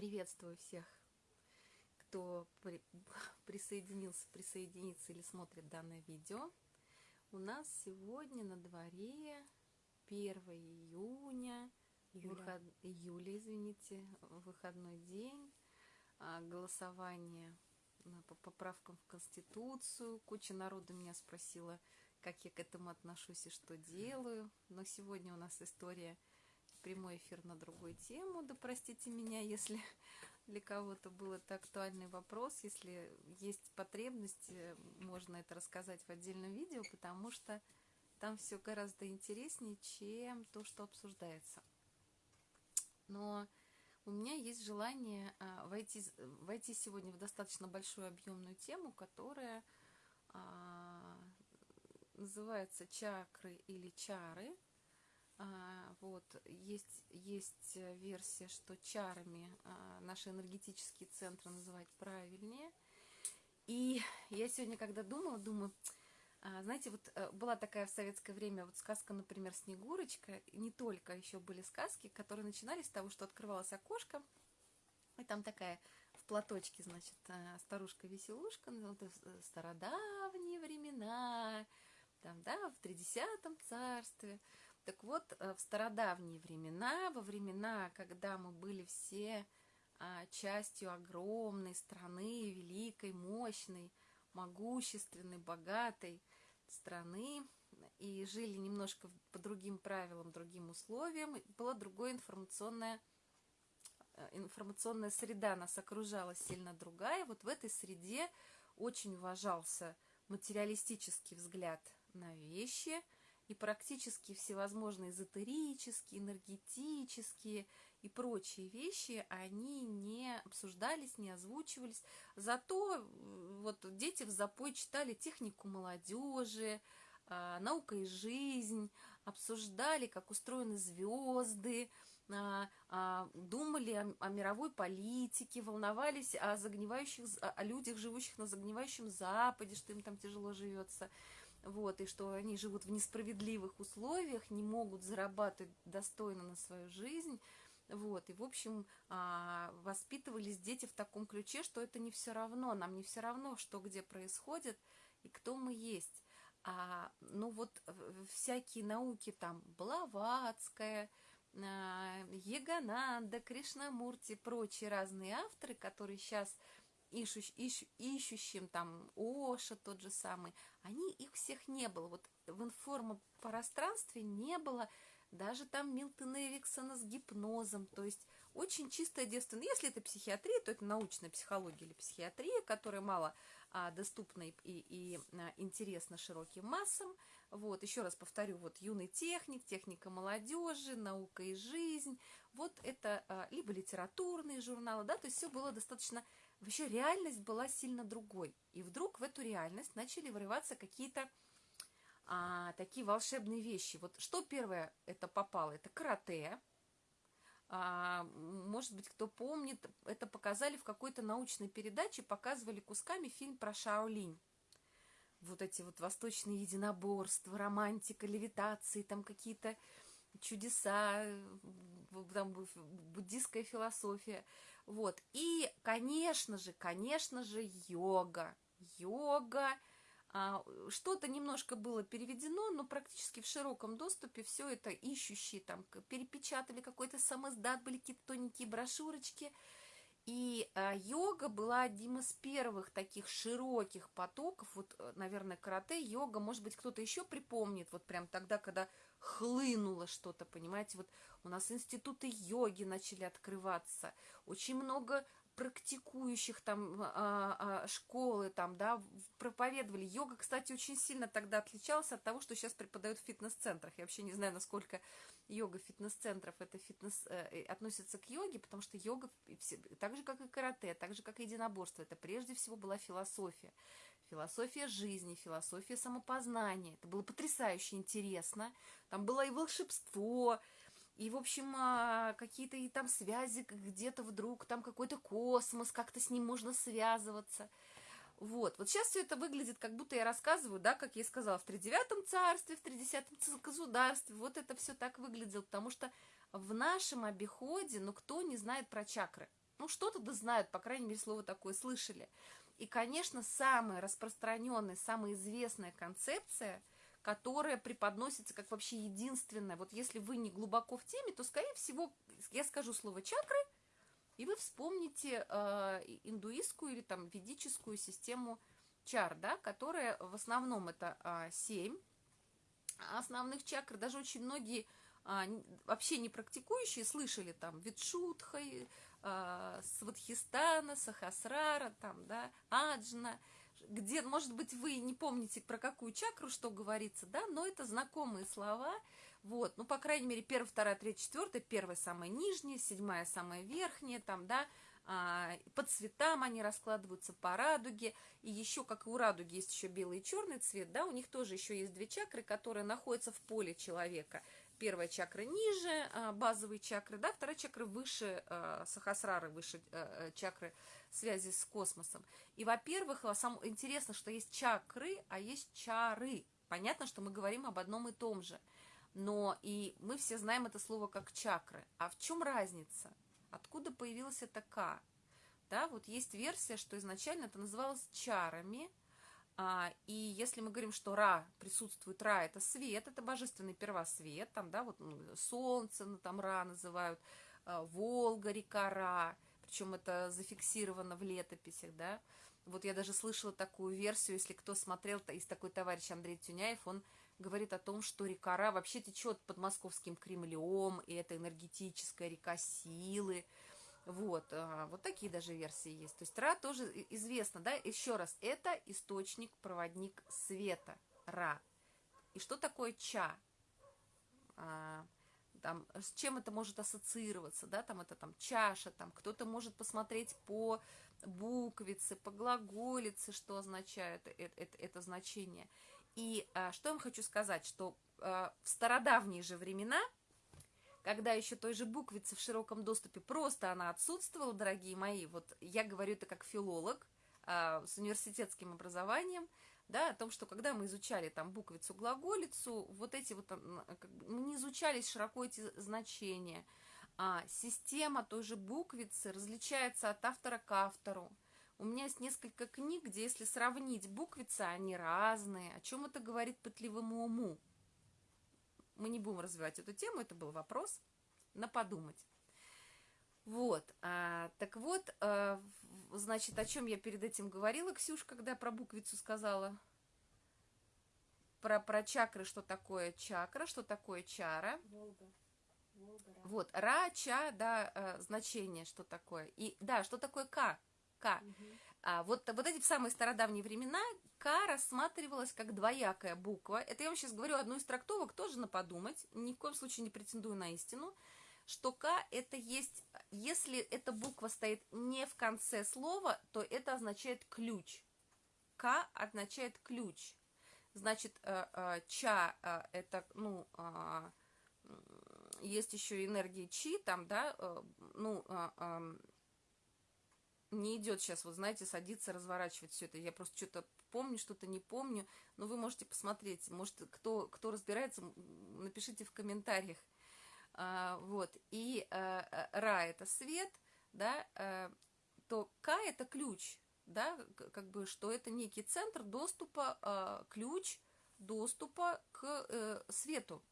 Приветствую всех, кто при, присоединился, присоединится или смотрит данное видео. У нас сегодня на дворе 1 июня, Июля. Выход, июля, извините, выходной день, а, голосование на- по поправкам в Конституцию. Куча народу меня спросила, как я к этому отношусь и что делаю. Но сегодня у нас история прямой эфир на другую тему. Да простите меня, если для кого-то был это актуальный вопрос. Если есть потребность, можно это рассказать в отдельном видео, потому что там все гораздо интереснее, чем то, что обсуждается. Но у меня есть желание а, войти, войти сегодня в достаточно большую объемную тему, которая а, называется чакры или чары. А, вот есть есть э, версия, что чарами а, наши энергетические центры называть правильнее. И я сегодня, когда думала, думаю, а, знаете, вот э, была такая в советское время вот сказка, например, Снегурочка, не только еще были сказки, которые начинались с того, что открывалось окошко, и там такая в платочке, значит, э, старушка-веселушка, стародавние времена, там, да, в тридесятом царстве. Так вот, э, в стародавние времена, во времена, когда мы были все а, частью огромной страны, великой, мощной, могущественной, богатой страны, и жили немножко по другим правилам, другим условиям, была другое информационное э, информационная среда нас окружала сильно другая. Вот в этой среде очень уважался материалистический взгляд на вещи и практически всевозможные эзотерические, энергетические и прочие вещи, они не обсуждались, не озвучивались. Зато э, вот дети в запой читали технику молодежи, а, наука и жизнь, обсуждали, как устроены звезды, а, а, думали о, о мировой политике, волновались о загнивающих, о людях, живущих на загнивающем Западе, что им там тяжело живется, вот, и что они живут в несправедливых условиях, не могут зарабатывать достойно на свою жизнь, вот, и, в общем, а, воспитывались дети в таком ключе, что это не все равно, нам не все равно, что где происходит и кто мы есть. А, ну вот э, всякие науки там Блаватская, а, Ягананда, Кришнамурти, прочие разные авторы, которые сейчас ищущ, ищ- ищущим там Оша тот же самый, они их всех не было. Вот в информопространстве не было даже там Милтона Эриксона с гипнозом, то есть очень чистое девственное. Если это психиатрия, то это научная психология или психиатрия, которая мало а, доступна и- и, а, интересна широким массам. Вот, еще раз повторю, вот юный техник, техника молодежи, наука и жизнь. Вот это а, либо литературные журналы, да, то есть все было достаточно... Вообще реальность была сильно другой. И вдруг в эту реальность начали вырываться какие-то а, такие волшебные вещи. Вот что первое это попало? Это карате. А, может быть, кто помнит, это показали в какой-то научной передаче, показывали кусками фильм про Шаолинь. Вот эти вот восточные единоборства, романтика, левитации, там какие-то чудеса, там бу- буддийская философия. Вот. И, конечно же, конечно же, йога. Йога. А, Что-то немножко было переведено, но практически в широком доступе все это ищущие там перепечатали какой-то самоздат, были какие-то тоненькие брошюрочки. И а, йога была одним из первых таких широких потоков. Вот, э, наверное, карате, йога, может быть, кто-то еще припомнит, вот прям тогда, когда хлынуло что-то, понимаете, вот у нас институты йоги начали открываться, очень много практикующих там а, а, школы там, да, проповедовали. Йога, кстати, очень сильно тогда отличалась от того, что сейчас преподают в фитнес-центрах. Я вообще не знаю, насколько йога фитнес-центров это фитнес э, э, относится к йоге, потому что йога, так же, как и карате, так же, как и единоборство, это прежде всего была философия. Философия жизни, философия самопознания. Это было потрясающе интересно. Там было и волшебство, и, в общем, а, какие-то и там связи где-то вдруг, там какой-то космос, как-то с ним можно связываться. Вот. Вот сейчас все это выглядит, как будто я рассказываю, да, как я и сказала, в тридевятом царстве, в тридесятом государстве. Вот это все так выглядело, потому что в нашем обиходе, ну, кто не знает про чакры? ну, что-то да знают, по крайней мере, слово такое слышали. И, конечно, самая распространенная, самая известная концепция, которая преподносится как вообще единственная, вот если вы не глубоко в теме, то, скорее всего, я скажу слово чакры, и вы вспомните э, индуистскую или там ведическую систему чар, да, которая в основном это э, 7 основных чакр, даже очень многие а, вообще не практикующие слышали там Витшутха, а, Сватхистана, Сахасрара, там, да, Аджна, где, может быть, вы не помните, про какую чакру что говорится, да, но это знакомые слова, вот, ну, по крайней мере, первая, вторая, третья, четвертая, первая самая нижняя, седьмая самая верхняя, там, да, а, по цветам они раскладываются по радуге, и еще, как и у радуги, есть еще белый и черный цвет, да, у них тоже еще есть две чакры, которые находятся в поле человека, первая чакра ниже а, базовой чакры, да, вторая чакра выше а, сахасрары, выше а, чакры связи с космосом. И, во-первых, самое интересно, что есть чакры, а есть чары. Понятно, что мы говорим об одном и том же. Но и мы все знаем это слово как чакры. А в чем разница? Откуда появилась эта К? Да, вот есть версия, что изначально это называлось чарами, а, и если мы говорим, что Ра присутствует, Ра это свет, это божественный первосвет, там, да, вот ну, солнце, ну, там Ра называют, а, Волга, река Ра, причем это зафиксировано в летописях, да. Вот я даже слышала такую версию, если кто смотрел, то есть такой товарищ Андрей Тюняев, он говорит о том, что река Ра вообще течет под московским Кремлем, и это энергетическая река силы, вот, а, вот такие даже версии есть. То есть Ра тоже известно, да, еще раз, это источник, проводник света, Ра. И что такое Ча? А, там, с чем это может ассоциироваться, да, там это там чаша, там кто-то может посмотреть по буквице, по глаголице, что означает это, это, это значение. И а, что я вам хочу сказать, что а, в стародавние же времена – когда еще той же буквицы в широком доступе просто она отсутствовала, дорогие мои, вот я говорю это как филолог а, с университетским образованием, да, о том, что когда мы изучали там буквицу, глаголицу, вот эти вот, мы не изучались широко эти значения, а система той же буквицы различается от автора к автору. У меня есть несколько книг, где если сравнить буквицы, они разные. О чем это говорит пытливому уму? Мы не будем развивать эту тему, это был вопрос на подумать. Вот, а, так вот, а, значит, о чем я перед этим говорила, Ксюш, когда про буквицу сказала? Про, про чакры, что такое чакра, что такое чара. Волга. Волга ра. Вот, ра, ча, да, а, значение, что такое. И, да, что такое к, к. Угу. А, вот, вот эти в самые стародавние времена К рассматривалась как двоякая буква. Это я вам сейчас говорю одну из трактовок, тоже на подумать, ни в коем случае не претендую на истину, что К это есть, если эта буква стоит не в конце слова, то это означает ключ. К означает ключ. Значит, э, э, ча э, это, ну, есть еще энергия чи, там, да, ну, не идет сейчас, вот знаете, садиться, разворачивать все это. Я просто что-то помню, что-то не помню, но вы можете посмотреть. Может, кто, кто разбирается, напишите в комментариях. А, вот. И а, Ра – это свет, да, а, то К – это ключ, да, как бы, что это некий центр доступа, а, ключ доступа к а, свету.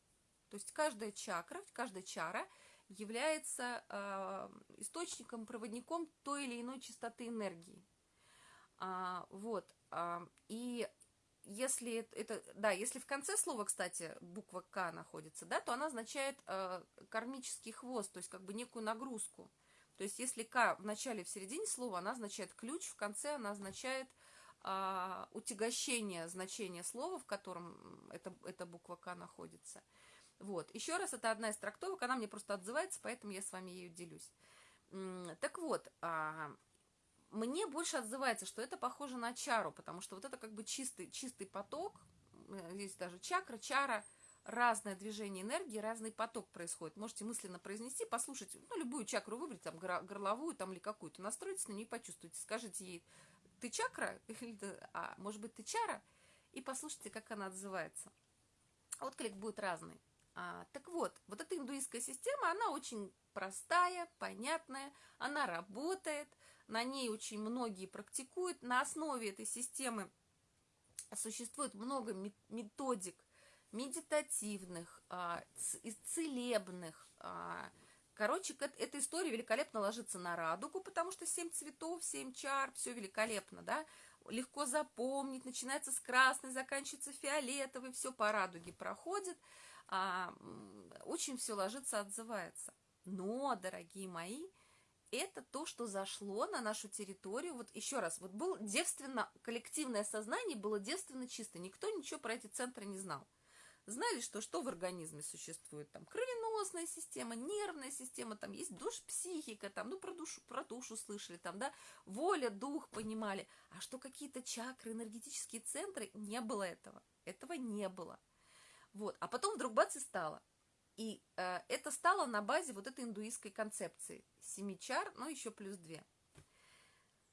То есть каждая чакра, каждая чара – является э, источником, проводником той или иной частоты энергии. А, вот. А, и если это, да, если в конце слова, кстати, буква К находится, да, то она означает э, кармический хвост, то есть как бы некую нагрузку. То есть если К в начале, в середине слова, она означает ключ, в конце она означает э, утягощение значения слова, в котором эта, эта буква К находится. Вот. Еще раз, это одна из трактовок, она мне просто отзывается, поэтому я с вами ею делюсь. Так вот, а, мне больше отзывается, что это похоже на чару, потому что вот это как бы чистый, чистый поток, э, здесь даже чакра, чара, разное движение энергии, разный поток происходит. Можете мысленно произнести, послушать, ну, любую чакру выбрать, там, горловую там, или какую-то, настройтесь на нее почувствуйте. Скажите ей, ты чакра? Или, а может быть, ты чара? И послушайте, как она отзывается. Отклик будет разный. А, так вот, вот эта индуистская система, она очень простая, понятная, она работает, на ней очень многие практикуют. На основе этой системы существует много методик медитативных, а, целебных. А, короче, эта история великолепно ложится на радугу, потому что семь цветов, семь чар, все великолепно, да, легко запомнить, начинается с красной, заканчивается фиолетовой, все по радуге проходит, а, очень все ложится, отзывается. Но, дорогие мои, это то, что зашло на нашу территорию. Вот еще раз, вот было девственно, коллективное сознание было девственно чисто. Никто ничего про эти центры не знал. Знали, что что в организме существует, там кровеносная система, нервная система, там есть душ, психика, там, ну, про душу, про душу слышали, там, да, воля, дух понимали. А что какие-то чакры, энергетические центры, не было этого. Этого не было. Вот. А потом вдруг бац и стало. И э, это стало на базе вот этой индуистской концепции. Семи чар, но еще плюс две.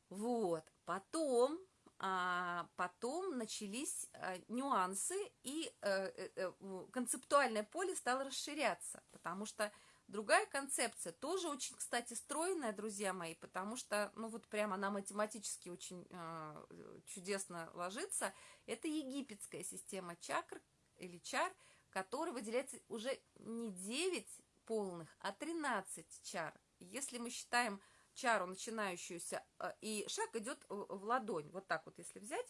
Вот. Потом, а, потом начались а, нюансы, и а, а, концептуальное поле стало расширяться, потому что другая концепция, тоже очень, кстати, стройная, друзья мои, потому что, ну вот прямо она математически очень а, чудесно ложится, это египетская система чакр или чар – который выделяется уже не 9 полных, а 13 чар. Если мы считаем чару, начинающуюся, э, и шаг идет в ладонь, вот так вот, если взять,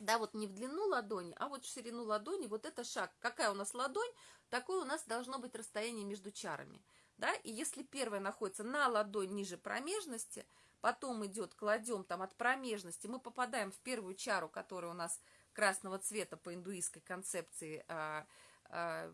да, вот не в длину ладони, а вот в ширину ладони, вот это шаг. Какая у нас ладонь, такое у нас должно быть расстояние между чарами. Да, и если первая находится на ладонь ниже промежности, потом идет, кладем там от промежности, мы попадаем в первую чару, которая у нас красного цвета по индуистской концепции а, а,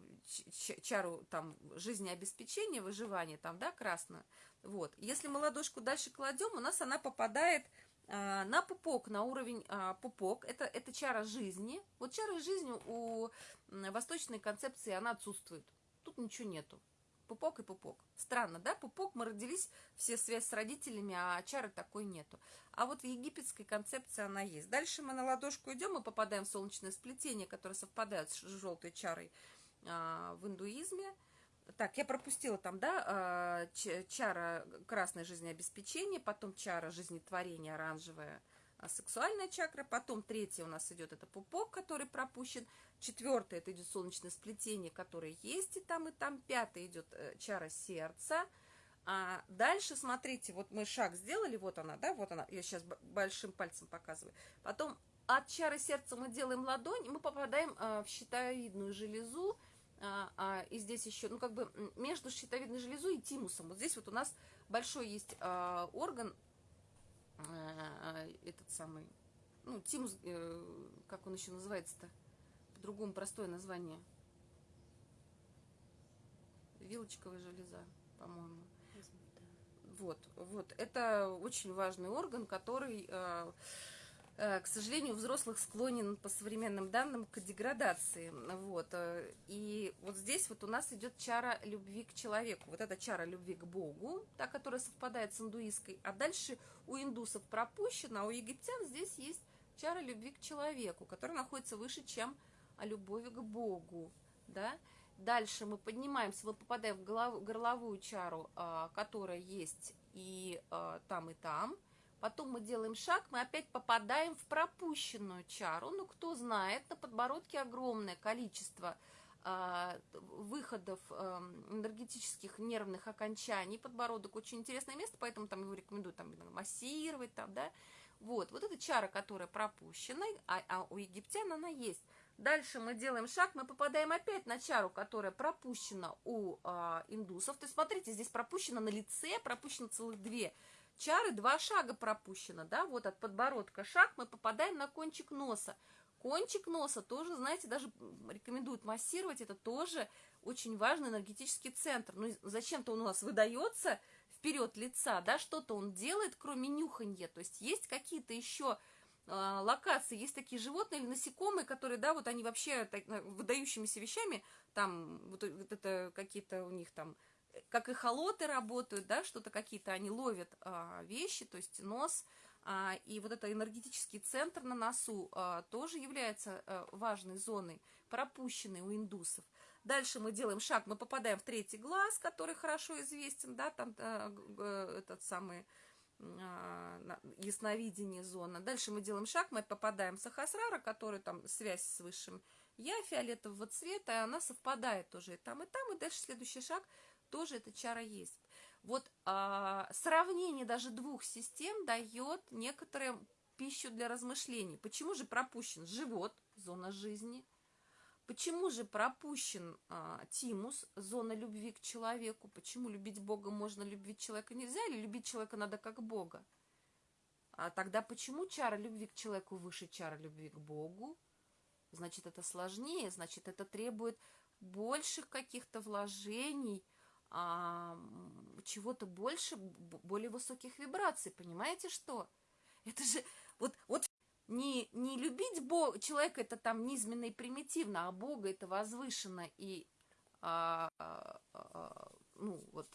чару там жизнеобеспечения, выживания, там, да, красную. Вот. Если мы ладошку дальше кладем, у нас она попадает а, на пупок, на уровень а, пупок. Это, это чара жизни. Вот чара жизни у восточной концепции, она отсутствует. Тут ничего нету пупок и пупок. Странно, да? Пупок, мы родились, все связь с родителями, а чары такой нету. А вот в египетской концепции она есть. Дальше мы на ладошку идем, мы попадаем в солнечное сплетение, которое совпадает с желтой чарой а, в индуизме. Так, я пропустила там, да, а, чара красное жизнеобеспечение, потом чара жизнетворения оранжевая, сексуальная чакра, потом третья у нас идет это пупок, который пропущен, четвертое это идет солнечное сплетение, которое есть и там, и там, пятое идет э, чара сердца, а дальше, смотрите, вот мы шаг сделали, вот она, да, вот она, я сейчас большим пальцем показываю, потом от чары сердца мы делаем ладонь, мы попадаем а, в щитовидную железу, а, а, и здесь еще, ну, как бы между щитовидной железой и тимусом, вот здесь вот у нас большой есть а, орган, а, этот самый, ну, тимус, э, как он еще называется-то, по-другому простое название, вилочковая железа, по-моему. Вот, вот, это очень важный орган, который, э, к сожалению, у взрослых склонен по современным данным к деградации. Вот, э, и вот здесь вот у нас идет чара любви к человеку. Вот эта чара любви к Богу, та, которая совпадает с индуистской. А дальше у индусов пропущена, а у египтян здесь есть чара любви к человеку, которая находится выше, чем любовь к Богу, да, Дальше мы поднимаемся, мы попадаем в голову, горловую чару, а, которая есть и там, и там. Потом мы делаем шаг, мы опять попадаем в пропущенную чару. Ну, кто знает, на подбородке огромное количество а, выходов энергетических нервных окончаний. Подбородок очень интересное место, поэтому там его рекомендую там, массировать. Там, да? Вот, вот эта чара, которая пропущена, а, а у египтян она есть. Дальше мы делаем шаг, мы попадаем опять на чару, которая пропущена у а, индусов. То есть, смотрите, здесь пропущено на лице, пропущено целых две чары, два шага пропущено, да, вот от подбородка шаг, мы попадаем на кончик носа. Кончик носа тоже, знаете, даже рекомендуют массировать, это тоже очень важный энергетический центр. Ну, зачем-то он у нас выдается вперед лица, да, что-то он делает, кроме нюханья, то есть есть какие-то еще а, локации есть такие животные или насекомые, которые, да, вот они вообще так, выдающимися вещами, там, вот, вот это какие-то у них там, как и холоты работают, да, что-то какие-то они ловят а, вещи, то есть нос, а, и вот это энергетический центр на носу а, тоже является а, важной зоной, пропущенной у индусов. Дальше мы делаем шаг, мы попадаем в третий глаз, который хорошо известен, да, там э, этот самый э, ясновидение зона. Дальше мы делаем шаг, мы попадаем в Сахасрара, который там связь с высшим я фиолетового цвета, и она совпадает тоже и там, и там, и дальше следующий шаг тоже эта чара есть. Вот а, сравнение даже двух систем дает некоторую пищу для размышлений. Почему же пропущен живот, зона жизни, Почему же пропущен а, тимус, зона любви к человеку? Почему любить Бога можно, любить человека нельзя? Или любить человека надо как Бога? А тогда почему чара любви к человеку выше чара любви к Богу? Значит, это сложнее, значит, это требует больших каких-то вложений, а, чего-то больше, более высоких вибраций. Понимаете, что? Это же вот, вот не, не любить Бога, человека это там низменно и примитивно, а Бога это возвышенно и а, а, а, ну вот,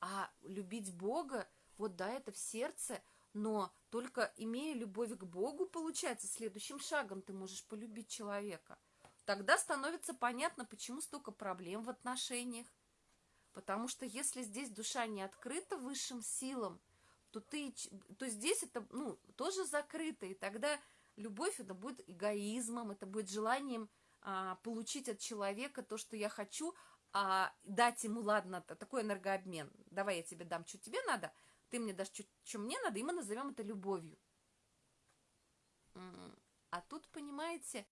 а любить Бога, вот да, это в сердце, но только имея любовь к Богу, получается, следующим шагом ты можешь полюбить человека. Тогда становится понятно, почему столько проблем в отношениях. Потому что если здесь душа не открыта высшим силам, то ты, то здесь это, ну, тоже закрыто, и тогда любовь это будет эгоизмом, это будет желанием а, получить от человека то, что я хочу, а дать ему, ладно, такой энергообмен, давай я тебе дам, что тебе надо, ты мне дашь, что мне надо, и мы назовем это любовью. А тут, понимаете,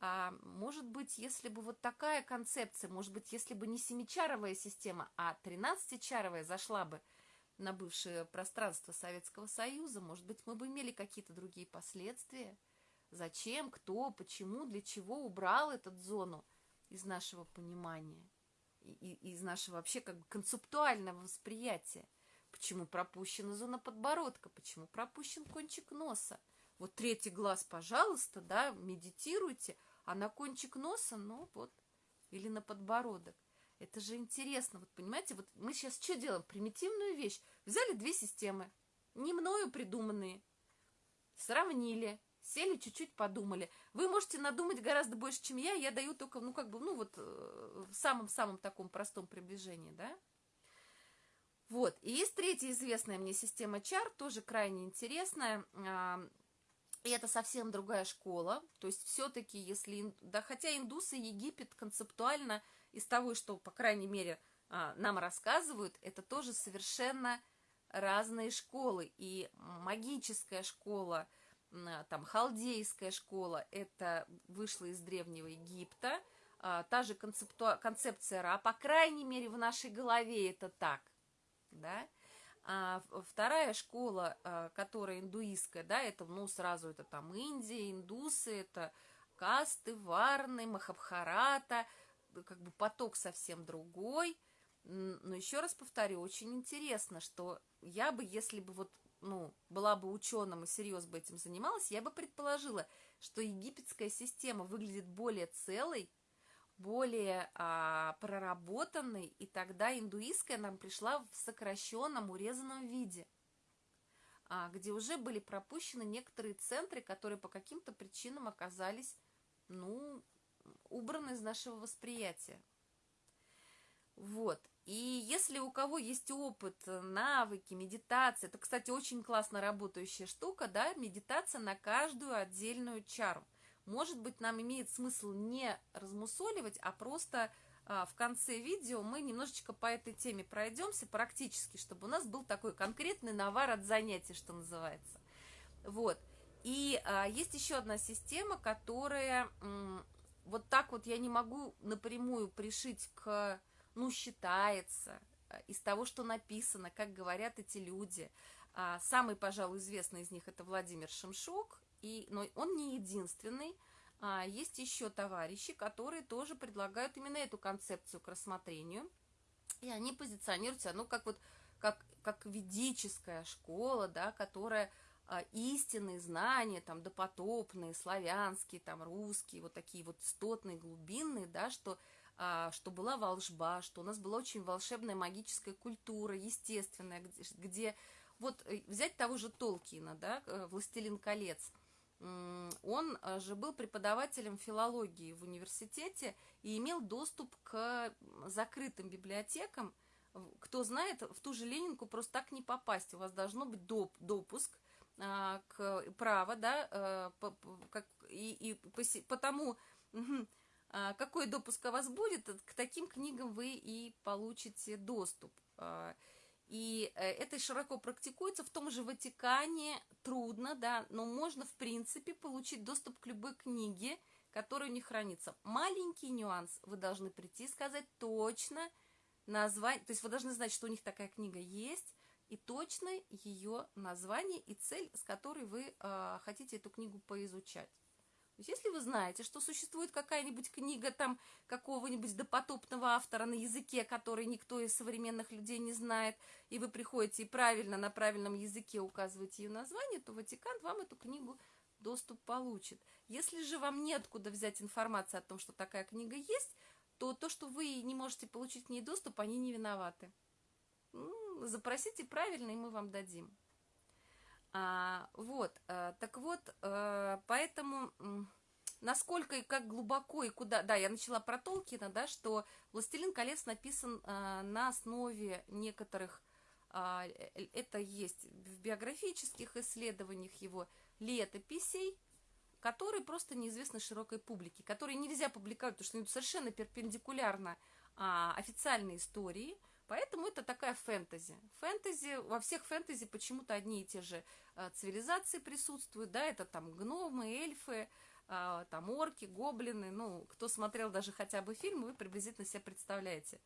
а, может быть, если бы вот такая концепция, может быть, если бы не семичаровая система, а тринадцатичаровая зашла бы – на бывшее пространство Советского Союза, может быть, мы бы имели какие-то другие последствия. Зачем, кто, почему, для чего убрал эту зону из нашего понимания, и, из нашего вообще как бы концептуального восприятия. Почему пропущена зона подбородка, почему пропущен кончик носа. Вот третий глаз, пожалуйста, да, медитируйте, а на кончик носа, ну вот, или на подбородок. Это же интересно. Вот понимаете, вот мы сейчас что делаем? Примитивную вещь. Взяли две системы, не мною придуманные, сравнили, сели, чуть-чуть подумали. Вы можете надумать гораздо больше, чем я. Я даю только, ну, как бы, ну, вот э, в самом-самом таком простом приближении, да? Вот. И есть третья известная мне система чар, тоже крайне интересная. И это совсем другая школа. То есть все-таки, если... Да, хотя индусы, Египет концептуально из того, что, по крайней мере, а, нам рассказывают, это тоже совершенно разные школы. И магическая школа, там, халдейская школа, это вышло из Древнего Египта. А, та же концепция Ра, по крайней мере, в нашей голове это так, да. А вторая школа, а, которая индуистская, да, это, ну, сразу это там Индия, индусы, это касты, варны, махабхарата – как бы поток совсем другой. Но еще раз повторю, очень интересно, что я бы, если бы вот, ну, была бы ученым и серьезно бы этим занималась, я бы предположила, что египетская система выглядит более целой, более а, проработанной, и тогда индуистская нам пришла в сокращенном, урезанном виде, а, где уже были пропущены некоторые центры, которые по каким-то причинам оказались, ну, убран из нашего восприятия. Вот. И если у кого есть опыт, навыки, медитация, это, кстати, очень классно работающая штука, да, медитация на каждую отдельную чару. Может быть, нам имеет смысл не размусоливать, а просто а, в конце видео мы немножечко по этой теме пройдемся практически, чтобы у нас был такой конкретный навар от занятий, что называется. Вот. И а, есть еще одна система, которая вот так вот я не могу напрямую пришить к, ну, считается, э, из того, что написано, как говорят эти люди. А, самый, пожалуй, известный из них это Владимир Шемшук, и, но он не единственный. А, есть еще товарищи, которые тоже предлагают именно эту концепцию к рассмотрению. И они позиционируют себя, ну, как вот, как, как ведическая школа, да, которая а, истинные знания, там, допотопные, славянские, там, русские, вот такие вот стотные, глубинные, да, что, а, что была волшба, что у нас была очень волшебная магическая культура, естественная, где, где вот э, взять того же Толкина, да, э, «Властелин колец», он же был преподавателем филологии в университете и имел доступ к закрытым библиотекам. Кто знает, в ту же Ленинку просто так не попасть. У вас должно быть доп, допуск а, к право, да, а, по, как, и, и потому, а, какой допуск у вас будет, к таким книгам вы и получите доступ. И э, это широко практикуется в том же Ватикане, трудно, да, но можно, в принципе, получить доступ к любой книге, которая у них хранится. Маленький нюанс, вы должны прийти и сказать точно название, то есть вы должны знать, что у них такая книга есть, и точно ее название и цель, с которой вы э, хотите эту книгу поизучать. То есть, если вы знаете, что существует какая-нибудь книга там какого-нибудь допотопного автора на языке, который никто из современных людей не знает, и вы приходите и правильно на правильном языке указываете ее название, то Ватикан вам эту книгу доступ получит. Если же вам неоткуда взять информацию о том, что такая книга есть, то то, что вы не можете получить к ней доступ, они не виноваты. Запросите правильно, и мы вам дадим. А, вот, а, так вот, а, поэтому насколько и как глубоко и куда... Да, я начала про Толкина, да, что «Властелин колец» написан а, на основе некоторых... А, это есть в биографических исследованиях его летописей, которые просто неизвестны широкой публике, которые нельзя публиковать, потому что они совершенно перпендикулярно а, официальной истории – Поэтому это такая фэнтези. Фэнтези, во всех фэнтези почему-то одни и те же э, цивилизации присутствуют, да, это там гномы, эльфы, э, там орки, гоблины, ну, кто смотрел даже хотя бы фильм, вы приблизительно себе представляете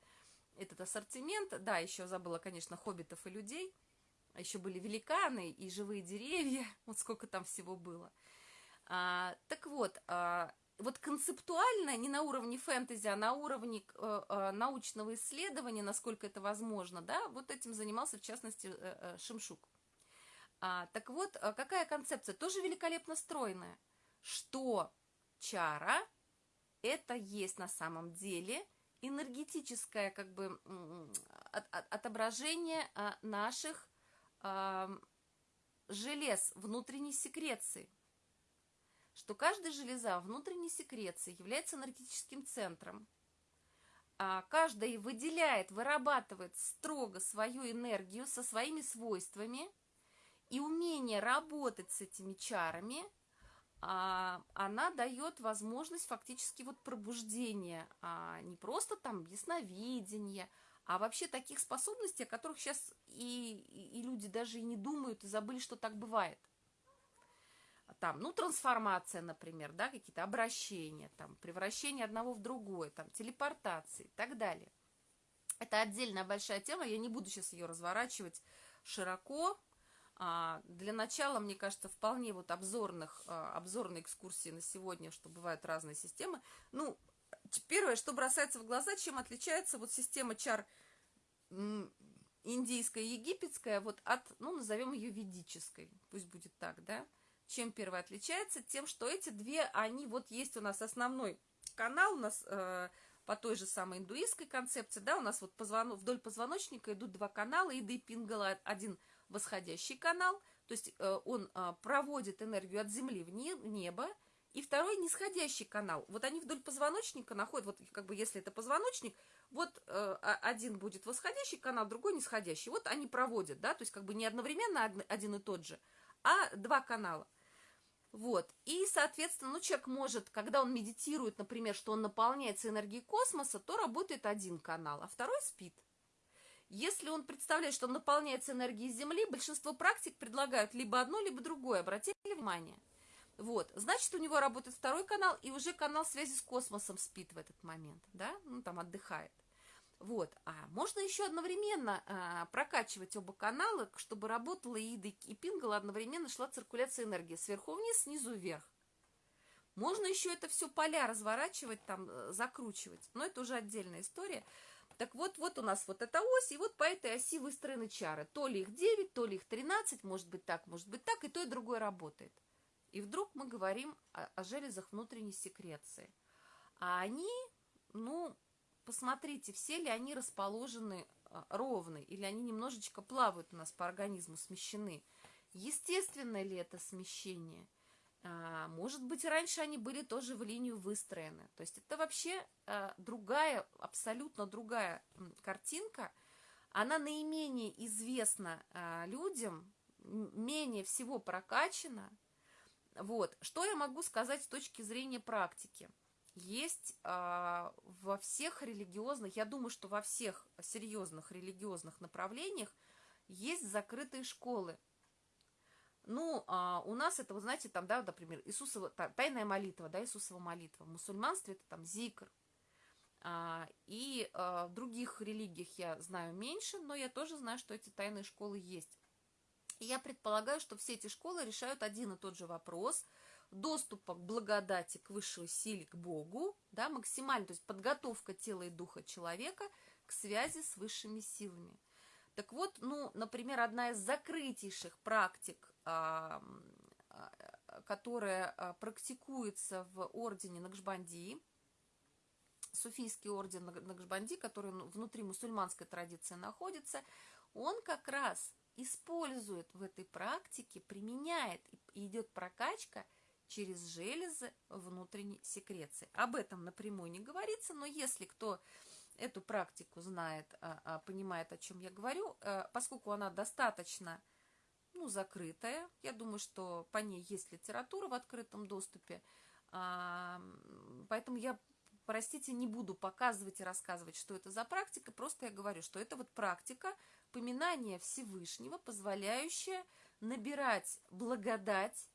этот ассортимент. Да, еще забыла, конечно, хоббитов и людей, еще были великаны и живые деревья, вот сколько там всего было. А, так вот, а, вот концептуально, не на уровне фэнтези, а на уровне э, э, научного исследования, насколько это возможно, да, вот этим занимался, в частности, э, э, Шимшук. А, так вот, э, какая концепция? Тоже великолепно стройная, что чара – это есть на самом деле энергетическое как бы от, от, отображение а, наших а, желез внутренней секреции что каждая железа внутренней секреции является энергетическим центром. А каждая выделяет, вырабатывает строго свою энергию со своими свойствами, и умение работать с этими чарами, а, она дает возможность фактически вот пробуждения, а не просто там ясновидения, а вообще таких способностей, о которых сейчас и, и, люди даже и не думают, и забыли, что так бывает там, ну, трансформация, например, да, какие-то обращения, там, превращение одного в другое, там, телепортации и так далее. Это отдельная большая тема, я не буду сейчас ее разворачивать широко. А, для начала, мне кажется, вполне вот обзорных, а, обзорной экскурсии на сегодня, что бывают разные системы. Ну, первое, что бросается в глаза, чем отличается вот система чар индийская египетская вот от, ну, назовем ее ведической, пусть будет так, да, чем первая отличается? Тем, что эти две, они, вот есть у нас основной канал, у нас э, по той же самой индуистской концепции, да, у нас вот позвон... вдоль позвоночника идут два канала, и Пингала, один восходящий канал, то есть э, он э, проводит энергию от Земли в, не... в небо, и второй нисходящий канал. Вот они вдоль позвоночника находят, вот как бы если это позвоночник, вот э, один будет восходящий канал, другой нисходящий. Вот они проводят, да, то есть как бы не одновременно один и тот же, а два канала. Вот. И, соответственно, ну, человек может, когда он медитирует, например, что он наполняется энергией космоса, то работает один канал, а второй спит. Если он представляет, что он наполняется энергией Земли, большинство практик предлагают либо одно, либо другое. Обратите внимание. Вот, значит, у него работает второй канал, и уже канал связи с космосом спит в этот момент, да, ну, там отдыхает. Вот. А можно еще одновременно а, прокачивать оба канала, чтобы работала и Ида, и Пингала, одновременно шла циркуляция энергии сверху вниз, снизу вверх. Можно еще это все поля разворачивать, там, э, закручивать, но это уже отдельная история. Так вот, вот у нас вот эта ось, и вот по этой оси выстроены чары. То ли их 9, то ли их 13, может быть так, может быть так, и то, и другое работает. И вдруг мы говорим о, о железах внутренней секреции. А они, ну, посмотрите, все ли они расположены а, ровно, или они немножечко плавают у нас по организму, смещены. Естественно ли это смещение? А, может быть, раньше они были тоже в линию выстроены. То есть это вообще а, другая, абсолютно другая картинка. Она наименее известна а, людям, менее всего прокачана. Вот. Что я могу сказать с точки зрения практики? Есть э, во всех религиозных, я думаю, что во всех серьезных религиозных направлениях есть закрытые школы. Ну, а у нас это, вы знаете, там, да, например, Иисусова, тайная молитва, да, Иисусова молитва. В мусульманстве это там зикр. А, и а, в других религиях я знаю меньше, но я тоже знаю, что эти тайные школы есть. И я предполагаю, что все эти школы решают один и тот же вопрос доступа к благодати, к высшей силе, к Богу, да, максимально, то есть подготовка тела и духа человека к связи с высшими силами. Так вот, ну, например, одна из закрытейших практик, а, а, которая а, практикуется в ордене Накшбанди, суфийский орден Накшбанди, который внутри мусульманской традиции находится, он как раз использует в этой практике, применяет, идет прокачка через железы внутренней секреции. Об этом напрямую не говорится, но если кто эту практику знает, а, а, понимает, о чем я говорю, э, поскольку она достаточно ну, закрытая, я думаю, что по ней есть литература в открытом доступе, а, поэтому я простите, не буду показывать и рассказывать, что это за практика, просто я говорю, что это вот практика поминания Всевышнего, позволяющая набирать благодать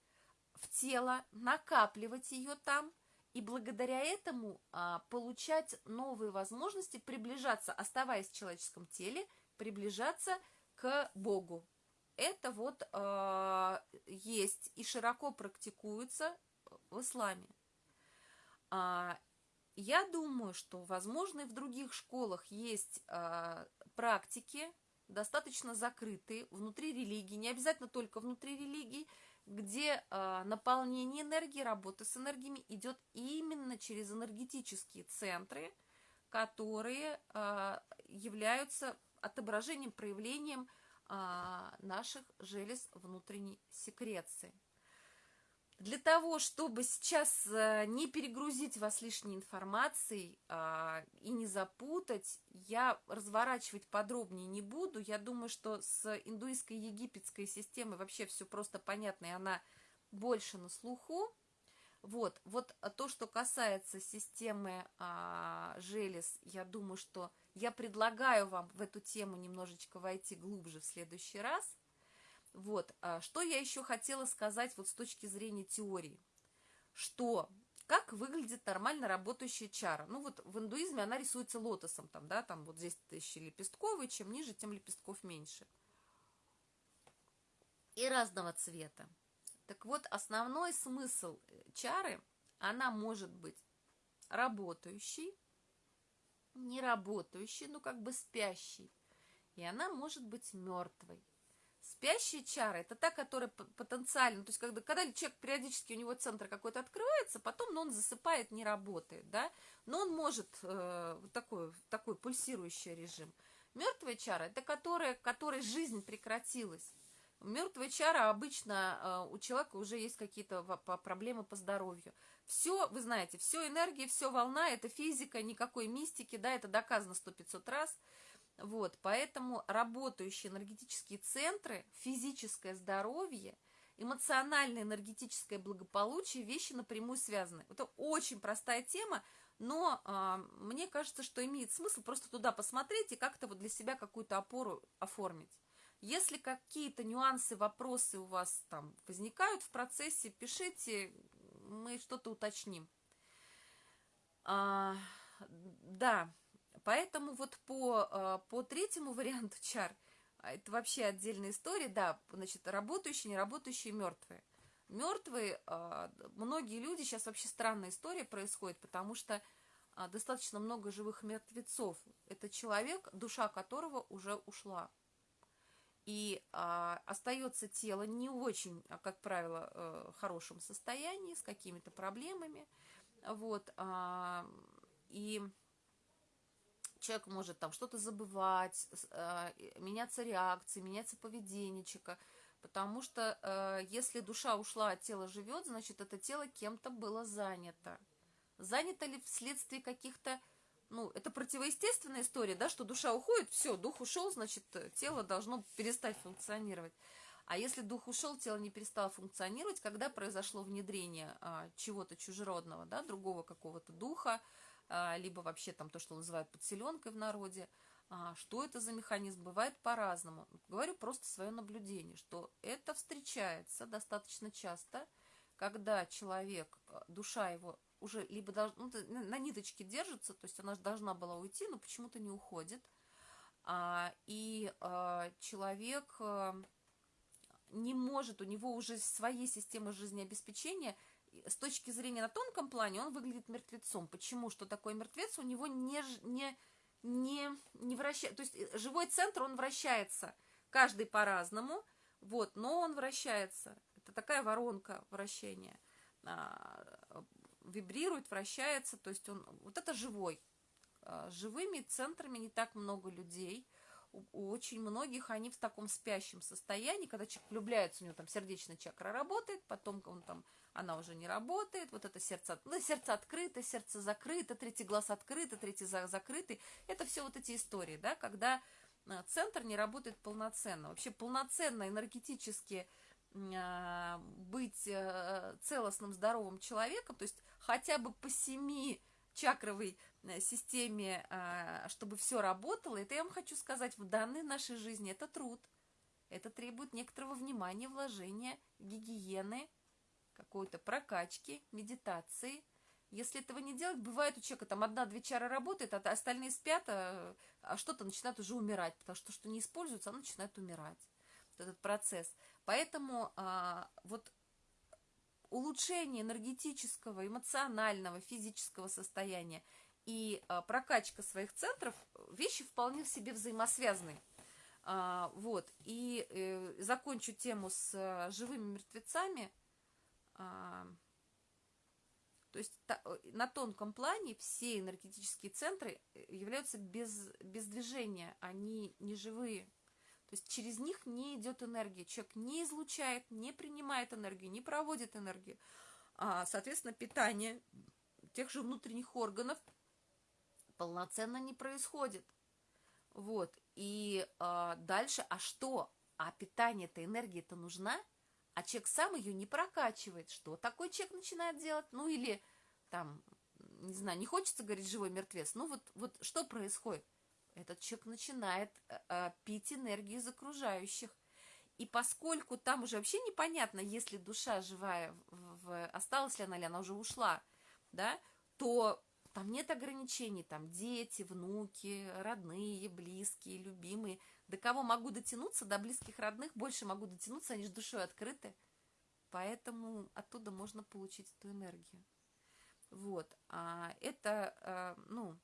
в тело, накапливать ее там, и благодаря этому а, получать новые возможности, приближаться, оставаясь в человеческом теле, приближаться к Богу. Это вот а, есть и широко практикуется в исламе. А, я думаю, что, возможно, и в других школах есть э, практики, достаточно закрытые, внутри религии, не обязательно только внутри религии, где э, наполнение энергии, работа с энергиями идет именно через энергетические центры, которые э, являются отображением, проявлением э, наших желез внутренней секреции. Для того, чтобы сейчас э, не перегрузить вас лишней информацией а, и не запутать, я разворачивать подробнее не буду. Я думаю, что с индуистской египетской системой вообще все просто понятно, и она больше на слуху. Вот, вот то, что касается системы а, желез, я думаю, что я предлагаю вам в эту тему немножечко войти глубже в следующий раз – вот, а что я еще хотела сказать вот с точки зрения теории, что как выглядит нормально работающая чара. Ну вот в индуизме она рисуется лотосом, там, да, там вот здесь тысячи лепестковый, чем ниже, тем лепестков меньше. И разного цвета. Так вот, основной смысл э, чары, она может быть работающей, не работающей, ну как бы спящей, и она может быть мертвой. Спящая чара – это та, которая потенциально, то есть когда, когда человек периодически, у него центр какой-то открывается, потом ну, он засыпает, не работает, да, но он может, э, такой, такой пульсирующий режим. Мертвая чара – это которая, которой жизнь прекратилась. Мертвая чара обычно э, у человека уже есть какие-то проблемы по здоровью. Все, вы знаете, все энергия, все волна, это физика, никакой мистики, да, это доказано сто пятьсот раз – вот, поэтому работающие энергетические центры, физическое здоровье, эмоциональное энергетическое благополучие, вещи напрямую связаны. Это очень простая тема, но а, мне кажется, что имеет смысл просто туда посмотреть и как-то вот для себя какую-то опору оформить. Если какие-то нюансы, вопросы у вас там возникают в процессе, пишите, мы что-то уточним. А, да, Поэтому вот по, а, по третьему варианту чар, а, это вообще отдельная история, да, значит, работающие, неработающие, мертвые. Мертвые, а, многие люди, сейчас вообще странная история происходит, потому что достаточно много живых мертвецов. Это человек, душа которого уже ушла. И а, остается тело не очень, как правило, э, хорошем состоянии, с какими-то проблемами. Вот, а, и человек может там что-то забывать, э, меняться реакции, меняться поведение человека, Потому что э, если душа ушла, а тело живет, значит, это тело кем-то было занято. Занято ли вследствие каких-то ну, это противоестественная история, да, что душа уходит, все, дух ушел, значит, тело должно перестать функционировать. А если дух ушел, тело не перестало функционировать, когда произошло внедрение а, чего-то чужеродного, да, другого какого-то духа, а, либо вообще там то, что называют подселенкой в народе, а, что это за механизм, бывает по-разному. Говорю просто свое наблюдение, что это встречается достаточно часто, когда человек, а, душа его уже либо долж, ну, на ниточке держится, то есть она должна была уйти, но почему-то не уходит. А, и а, человек а, не может, у него уже своей системы жизнеобеспечения, с точки зрения на тонком плане, он выглядит мертвецом. Почему? Что такое мертвец? У него не, не, не, не вращается, то есть э, живой центр, он вращается, каждый по-разному, вот, но он вращается. Это такая воронка вращения. А, вибрирует, вращается, то есть он, вот это живой. А, живыми центрами не так много людей, у, очень многих они в таком спящем состоянии, когда человек влюбляется, у него там сердечная чакра работает, потом он там, она уже не работает, вот это сердце, ну, сердце открыто, сердце закрыто, третий глаз открыто, третий за, закрытый, это все вот эти истории, да, когда а, центр не работает полноценно. Вообще полноценно энергетически а, быть э, целостным, здоровым человеком, то есть хотя бы по семи чакровой э, системе, а, чтобы все работало, это я вам хочу сказать, в данной нашей жизни это труд. Это требует некоторого внимания, вложения, гигиены, какой-то прокачки, медитации. Если этого не делать, бывает у человека там одна-две чары работает, а остальные спят, а, а что-то начинает уже умирать, потому что что не используется, оно начинает умирать. Вот этот процесс. Поэтому а, вот улучшение энергетического, эмоционального, физического состояния и а, прокачка своих центров вещи вполне в себе взаимосвязаны. А, вот, и э, закончу тему с а, живыми мертвецами. То есть э, на тонком плане все энергетические центры э, являются без, без движения, они не живые. То есть через них не идет энергия. Человек не излучает, не принимает энергию, не проводит энергию. Соответственно, питание тех же внутренних органов полноценно не происходит. Вот. И а, дальше, а что? А питание-то, энергия-то нужна? А человек сам ее не прокачивает. Что такой человек начинает делать? Ну или там, не знаю, не хочется говорить живой мертвец. Ну вот, вот что происходит? этот человек начинает э, пить энергию из окружающих. И поскольку там уже вообще непонятно, если душа живая, в, в, осталась ли она, или она уже ушла, да, то там нет ограничений, там дети, внуки, родные, близкие, любимые. До кого могу дотянуться, до близких родных больше могу дотянуться, они же душой открыты. Поэтому оттуда можно получить эту энергию. Вот. А это, а, ну,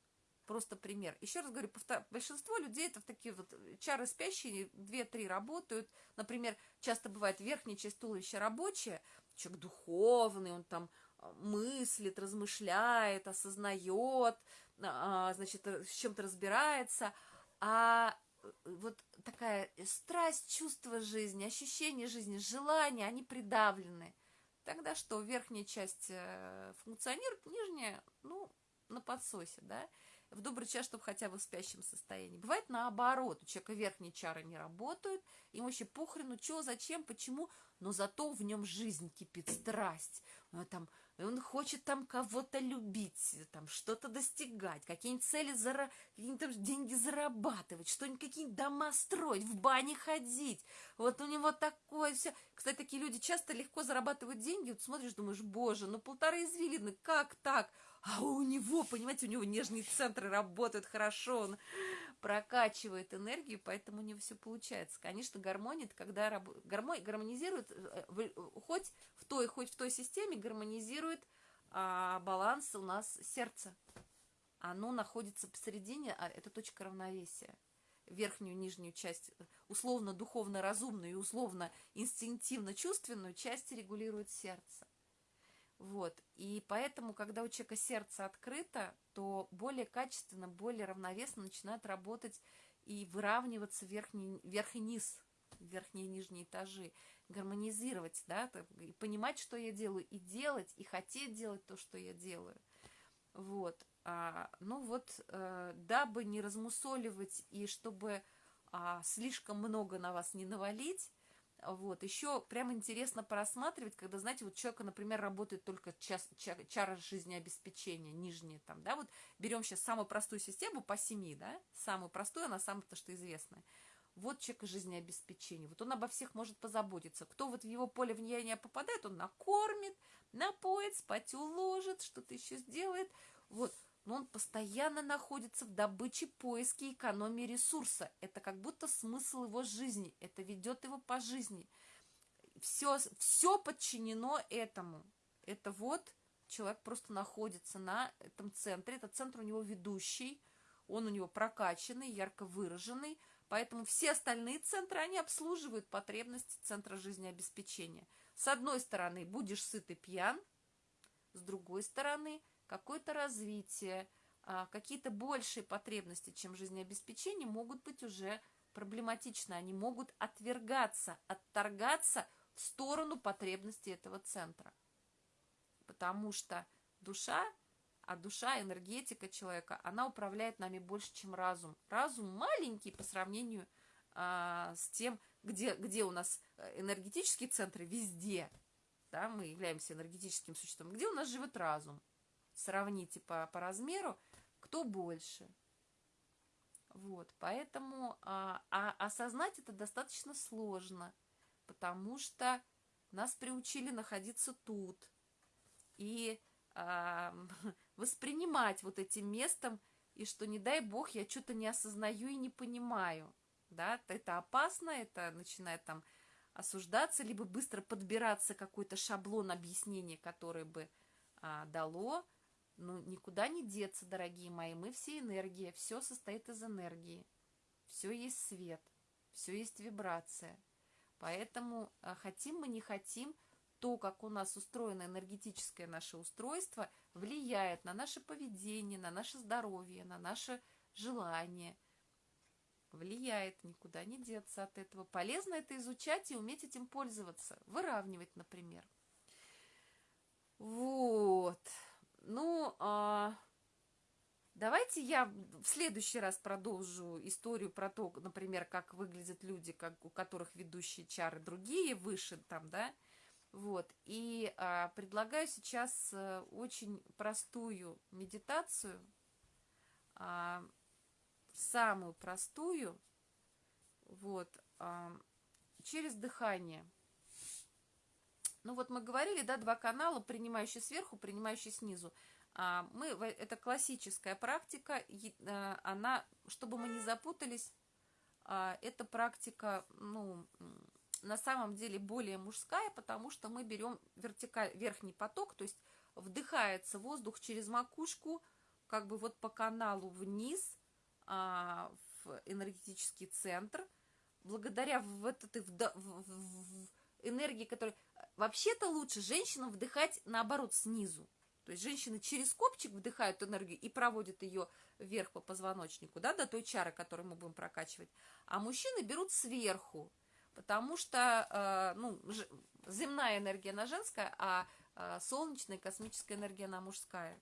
Просто пример. Еще раз говорю, большинство людей это в такие вот чары спящие, две-три работают. Например, часто бывает верхняя часть туловища рабочая, человек духовный, он там мыслит, размышляет, осознает, а, значит, э, с чем-то разбирается. А э, вот такая страсть, чувство жизни, ощущение жизни, желания, они придавлены. Тогда что, верхняя часть э, функционирует, нижняя, ну, на подсосе, да в добрый час, чтобы хотя бы в спящем состоянии. Бывает наоборот, у человека верхние чары не работают, ему вообще похрену, что, зачем, почему, но зато в нем жизнь кипит, страсть. Там, он хочет там кого-то любить, там что-то достигать, какие-нибудь цели, зара... какие-нибудь деньги зарабатывать, что-нибудь, какие-нибудь дома строить, в бане ходить. Вот у него такое все. Кстати, такие люди часто легко зарабатывают деньги. Вот смотришь, думаешь, боже, ну полторы извилины, как так? А у него, понимаете, у него нежные центры работают хорошо, он прокачивает энергию, поэтому у него все получается. Конечно, гармония, это когда раб... гармония гармонизирует, э, хоть в той, хоть в той системе гармонизирует а, баланс у нас сердца. Оно находится посередине, а это точка равновесия. Верхнюю, нижнюю часть, условно духовно-разумную и условно инстинктивно-чувственную часть регулирует сердце. Вот. И поэтому, когда у человека сердце открыто, то более качественно, более равновесно начинает работать и выравниваться верхний, верх и низ. верхние и нижние этажи, гармонизировать, да, и понимать, что я делаю, и делать, и хотеть делать то, что я делаю. Вот. А, ну вот, а, дабы не размусоливать и чтобы а, слишком много на вас не навалить, вот, еще прям интересно просматривать, когда, знаете, вот человека, например, работает только час, ча, чара жизнеобеспечения, нижняя там, да, вот берем сейчас самую простую систему по семи, да, самую простую, она самая то, что известная. Вот человек жизнеобеспечения, вот он обо всех может позаботиться. Кто вот в его поле влияния попадает, он накормит, напоит, спать уложит, что-то еще сделает, вот, но он постоянно находится в добыче, поиске, экономии ресурса. Это как будто смысл его жизни, это ведет его по жизни. Все, все подчинено этому. Это вот человек просто находится на этом центре, этот центр у него ведущий, он у него прокачанный, ярко выраженный, поэтому все остальные центры, они обслуживают потребности центра жизнеобеспечения. С одной стороны, будешь сыт и пьян, с другой стороны, какое-то развитие, а, какие-то большие потребности, чем жизнеобеспечение, могут быть уже проблематичны. Они могут отвергаться, отторгаться в сторону потребностей этого центра. Потому что душа, а душа, энергетика человека, она управляет нами больше, чем разум. Разум маленький по сравнению а, с тем, где, где у нас э, энергетические центры, везде. Да, мы являемся энергетическим существом. Где у нас живет разум? Сравните по, по размеру, кто больше. Вот, поэтому а, а осознать это достаточно сложно, потому что нас приучили находиться тут и а, воспринимать вот этим местом, и что, не дай бог, я что-то не осознаю и не понимаю. Да, это опасно, это начинает там осуждаться, либо быстро подбираться какой-то шаблон объяснения, который бы а, дало ну, никуда не деться, дорогие мои. Мы все энергия, все состоит из энергии. Все есть свет, все есть вибрация. Поэтому а, хотим мы, не хотим, то, как у нас устроено энергетическое наше устройство, влияет на наше поведение, на наше здоровье, на наше желание. Влияет, никуда не деться от этого. Полезно это изучать и уметь этим пользоваться. Выравнивать, например. Вот. Давайте я в следующий раз продолжу историю про то, например, как выглядят люди, как, у которых ведущие чары другие, выше там, да, вот. И а, предлагаю сейчас а, очень простую медитацию, а, самую простую, вот, а, через дыхание – ну вот мы говорили, да, два канала, принимающий сверху, принимающий снизу. А, мы, это классическая практика, э, она, чтобы мы не запутались, а, эта практика, ну, на самом деле более мужская, потому что мы берем вертикаль, верхний поток, то есть вдыхается воздух через макушку, как бы вот по каналу вниз, а, в энергетический центр. Благодаря в этот в, в, в, энергии, которая Вообще-то лучше женщинам вдыхать наоборот снизу. То есть женщины через копчик вдыхают энергию и проводят ее вверх по позвоночнику, да, до той чары, которую мы будем прокачивать. А мужчины берут сверху, потому что, э, ну, земная энергия она женская, а э, солнечная космическая энергия она мужская.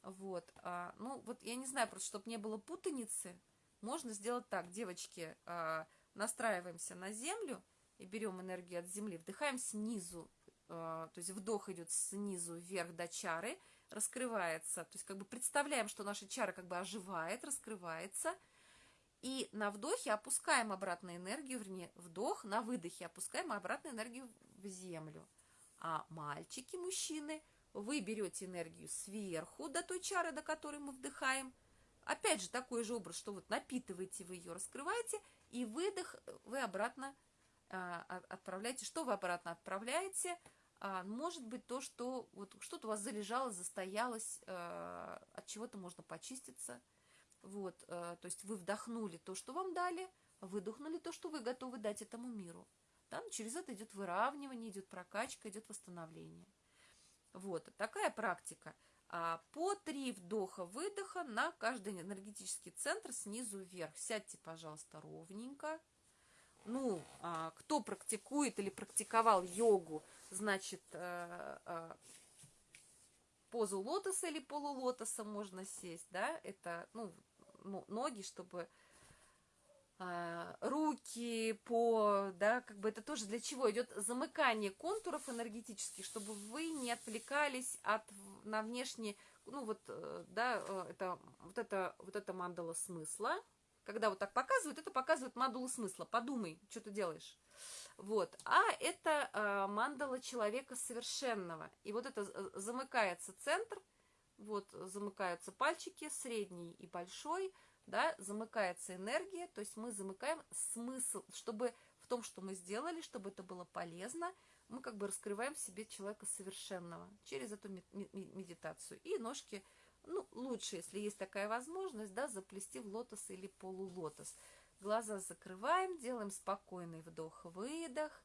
Вот, а, ну, вот я не знаю, просто чтобы не было путаницы, можно сделать так, девочки, э, настраиваемся на землю, и берем энергию от земли, вдыхаем снизу, э, то есть вдох идет снизу вверх до чары, раскрывается, то есть как бы представляем, что наша чара как бы оживает, раскрывается, и на вдохе опускаем обратно энергию, вернее, вдох, на выдохе опускаем обратно энергию в землю. А мальчики, мужчины, вы берете энергию сверху до той чары, до которой мы вдыхаем. Опять же, такой же образ, что вот напитываете вы ее, раскрываете, и выдох вы обратно а, отправляете. Что вы обратно отправляете? А, может быть то, что вот что-то у вас залежало, застоялось, а, от чего-то можно почиститься. Вот, то есть вы вдохнули то, что вам дали, выдохнули то, что вы готовы дать этому миру. Ну, через это идет выравнивание, идет прокачка, идет восстановление. Вот, такая практика. По три вдоха-выдоха на каждый энергетический центр снизу вверх. Сядьте, пожалуйста, ровненько. Ну, а, кто практикует или практиковал йогу, значит, э, э, позу лотоса или полулотоса можно сесть, да, это, ну, ноги, чтобы а, руки по, да, как бы это тоже для чего идет замыкание контуров энергетических, чтобы вы не отвлекались от на внешние, ну вот, э, да, э, это вот это вот это мандала смысла, когда вот так показывают, это показывает мандалу смысла. Подумай, что ты делаешь. Вот. А это э, мандала человека совершенного. И вот это э, замыкается центр, вот замыкаются пальчики, средний и большой, да, замыкается энергия, то есть мы замыкаем смысл, чтобы в том, что мы сделали, чтобы это было полезно, мы как бы раскрываем в себе человека совершенного через эту медитацию. И ножки, ну, лучше, если есть такая возможность, да, заплести в лотос или полулотос. Глаза закрываем, делаем спокойный вдох-выдох,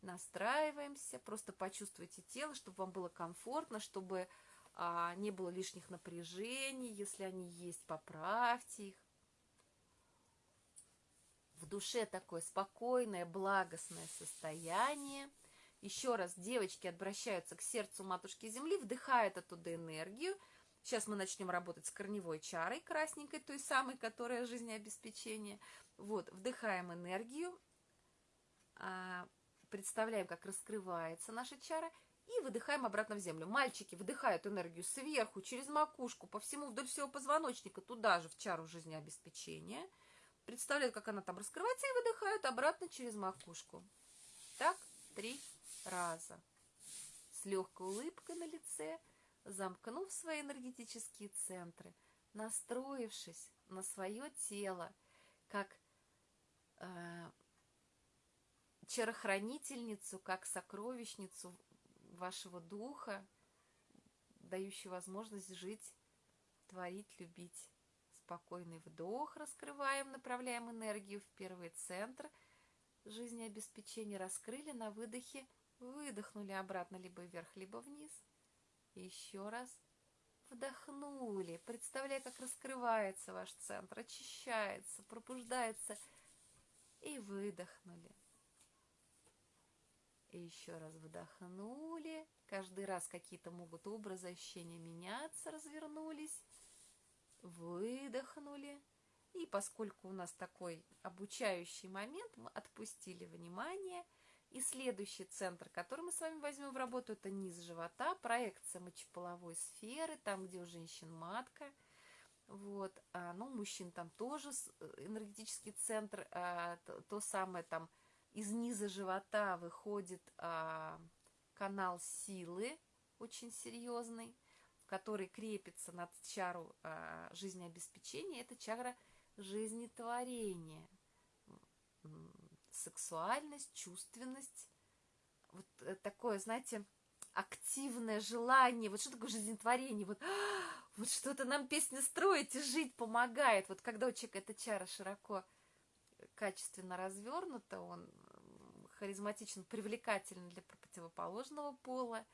настраиваемся, просто почувствуйте тело, чтобы вам было комфортно, чтобы а, не было лишних напряжений, если они есть, поправьте их. В душе такое спокойное, благостное состояние. Еще раз девочки обращаются к сердцу Матушки Земли, вдыхают оттуда энергию. Сейчас мы начнем работать с корневой чарой красненькой, той самой, которая жизнеобеспечение. Вот, вдыхаем энергию, а, представляем, как раскрывается наша чара, и выдыхаем обратно в землю. Мальчики выдыхают энергию сверху, через макушку, по всему, вдоль всего позвоночника, туда же, в чару жизнеобеспечения. Представляют, как она там раскрывается, и выдыхают обратно через макушку. Так, три раза. С легкой улыбкой на лице, замкнув свои энергетические центры, настроившись на свое тело, как э, чарохранительницу, как сокровищницу вашего духа, дающий возможность жить, творить, любить. Спокойный вдох раскрываем, направляем энергию в первый центр жизнеобеспечения, раскрыли на выдохе, выдохнули обратно либо вверх, либо вниз. Еще раз вдохнули, представляя, как раскрывается ваш центр, очищается, пробуждается, и выдохнули. И еще раз вдохнули. Каждый раз какие-то могут образы, ощущения меняться, развернулись. Выдохнули. И поскольку у нас такой обучающий момент, мы отпустили внимание. И следующий центр, который мы с вами возьмем в работу, это низ живота, проекция мочеполовой сферы, там, где у женщин матка. Вот, а, ну, мужчин там тоже э, энергетический центр, а, то, то самое там из низа живота выходит а, канал силы, очень серьезный, который крепится над чару а, жизнеобеспечения. Это чакра жизнетворения. Сексуальность, чувственность. Вот э, такое, знаете, активное желание. Вот что такое жизнетворение? Вот, вот что-то нам песня строить и жить помогает. Вот когда у человека эта чара широко качественно развернута, он харизматичен, привлекателен для противоположного пола,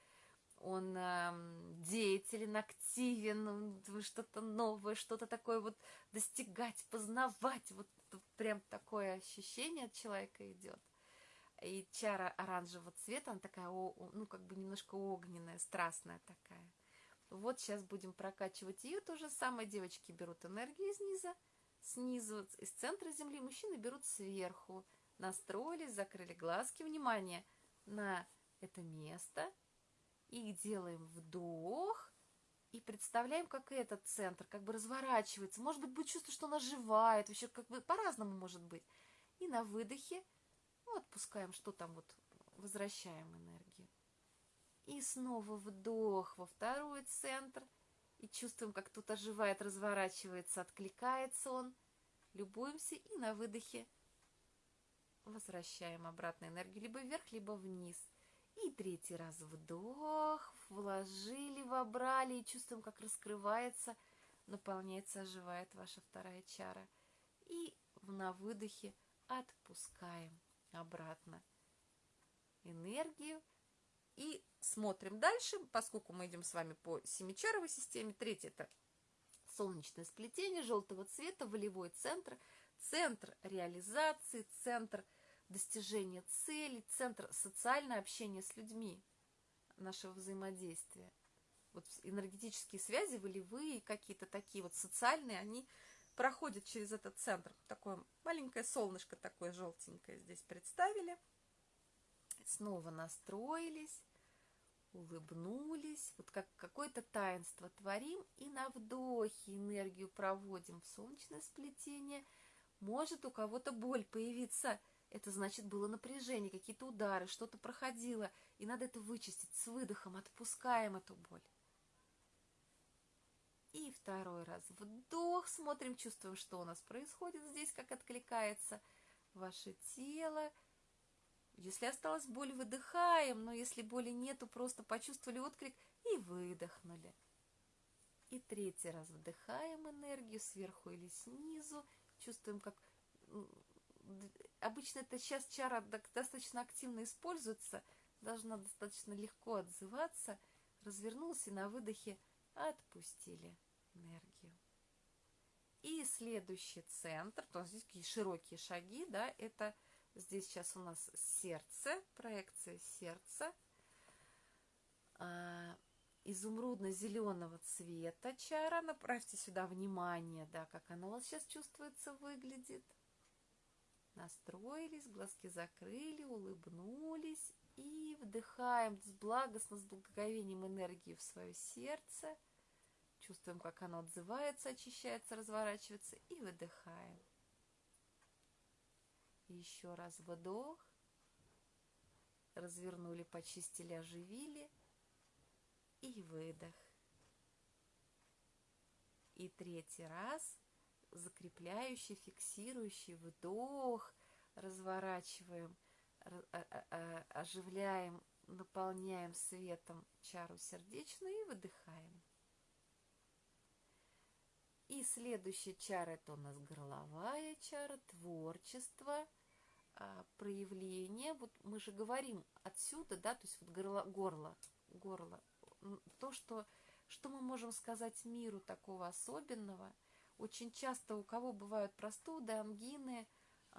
он э, деятелен, активен, что-то новое, что-то такое вот достигать, познавать, вот прям такое ощущение от человека идет. И чара оранжевого цвета, она такая, ну, как бы немножко огненная, страстная такая. Вот сейчас будем прокачивать ее. То же самое девочки берут энергию снизу, снизу, из центра земли, мужчины берут сверху настроились, закрыли глазки, внимание на это место и делаем вдох и представляем, как этот центр как бы разворачивается. Может быть, будет чувство, что он оживает, вообще как бы по-разному может быть. И на выдохе ну, отпускаем, что там вот, возвращаем энергию. И снова вдох во второй центр. И чувствуем, как тут оживает, разворачивается, откликается он. Любуемся и на выдохе возвращаем обратно энергию либо вверх, либо вниз. И третий раз вдох, вложили, вобрали и чувствуем, как раскрывается, наполняется, оживает ваша вторая чара. И на выдохе отпускаем обратно энергию. И смотрим дальше, поскольку мы идем с вами по семичаровой системе. Третье – это солнечное сплетение желтого цвета, волевой центр – центр реализации, центр достижения целей, центр социальное общение с людьми, нашего взаимодействия. Вот энергетические связи, волевые какие-то такие вот социальные, они проходят через этот центр. Такое маленькое солнышко такое желтенькое здесь представили. Снова настроились, улыбнулись. Вот как какое-то таинство творим и на вдохе энергию проводим в солнечное сплетение. Может у кого-то боль появиться – это значит, было напряжение, какие-то удары, что-то проходило, и надо это вычистить с выдохом, отпускаем эту боль. И второй раз вдох, смотрим, чувствуем, что у нас происходит здесь, как откликается ваше тело. Если осталась боль, выдыхаем, но если боли нету, просто почувствовали отклик и выдохнули. И третий раз вдыхаем энергию сверху или снизу, чувствуем, как обычно это сейчас чара достаточно активно используется, должна достаточно легко отзываться, развернулся и на выдохе отпустили энергию. И следующий центр, то здесь такие широкие шаги, да, это здесь сейчас у нас сердце, проекция сердца, а, изумрудно-зеленого цвета чара, направьте сюда внимание, да, как оно у вас сейчас чувствуется, выглядит – Настроились, глазки закрыли, улыбнулись и вдыхаем с благостно, с благоговением энергии в свое сердце. Чувствуем, как оно отзывается, очищается, разворачивается и выдыхаем. Еще раз вдох. Развернули, почистили, оживили. И выдох. И третий раз закрепляющий, фиксирующий вдох, разворачиваем, оживляем, наполняем светом чару сердечную и выдыхаем. И следующая чара это у нас горловая чара, творчество, проявление. Вот мы же говорим отсюда, да, то есть вот горло, горло, горло, то, что, что мы можем сказать миру такого особенного – очень часто у кого бывают простуды, ангины,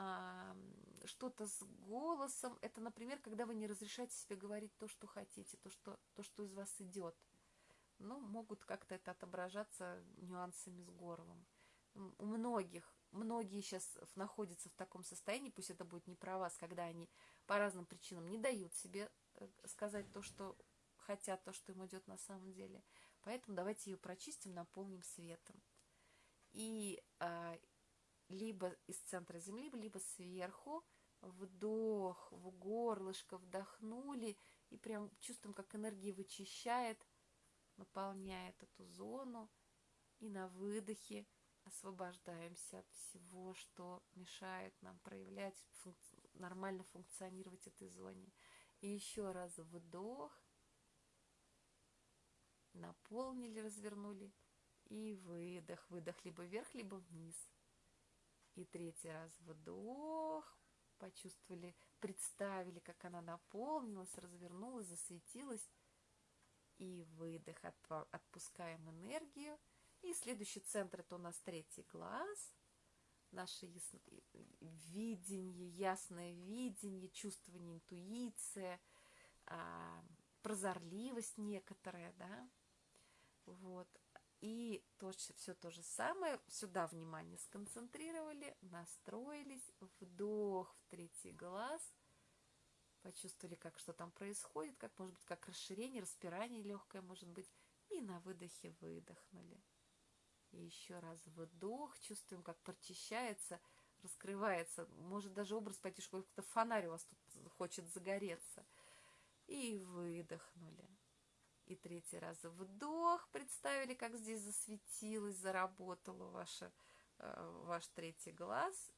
а, что-то с голосом. Это, например, когда вы не разрешаете себе говорить то, что хотите, то, что, то, что из вас идет. Ну, могут как-то это отображаться нюансами с горлом. У многих, многие сейчас находятся в таком состоянии, пусть это будет не про вас, когда они по разным причинам не дают себе э, сказать то, что хотят, то, что им идет на самом деле. Поэтому давайте ее прочистим, наполним светом и а, либо из центра земли, либо сверху вдох в горлышко, вдохнули и прям чувствуем, как энергия вычищает, наполняет эту зону. И на выдохе освобождаемся от всего, что мешает нам проявлять, функ... нормально функционировать этой зоне. И еще раз вдох, наполнили, развернули и выдох. Выдох либо вверх, либо вниз. И третий раз вдох. Почувствовали, представили, как она наполнилась, развернулась, засветилась. И выдох. Отпускаем энергию. И следующий центр это у нас третий глаз. Наше ясно... видение, ясное видение, чувствование, интуиция, а, прозорливость некоторая, да. Вот. И то, все то же самое, сюда внимание сконцентрировали, настроились, вдох в третий глаз, почувствовали, как что там происходит, как может быть, как расширение, распирание легкое может быть, и на выдохе выдохнули. И еще раз вдох, чувствуем, как прочищается, раскрывается, может даже образ пойти, что как-то фонарь у вас тут хочет загореться. И выдохнули. И третий раз вдох. Представили, как здесь засветилось, заработало ваше, э, ваш третий глаз.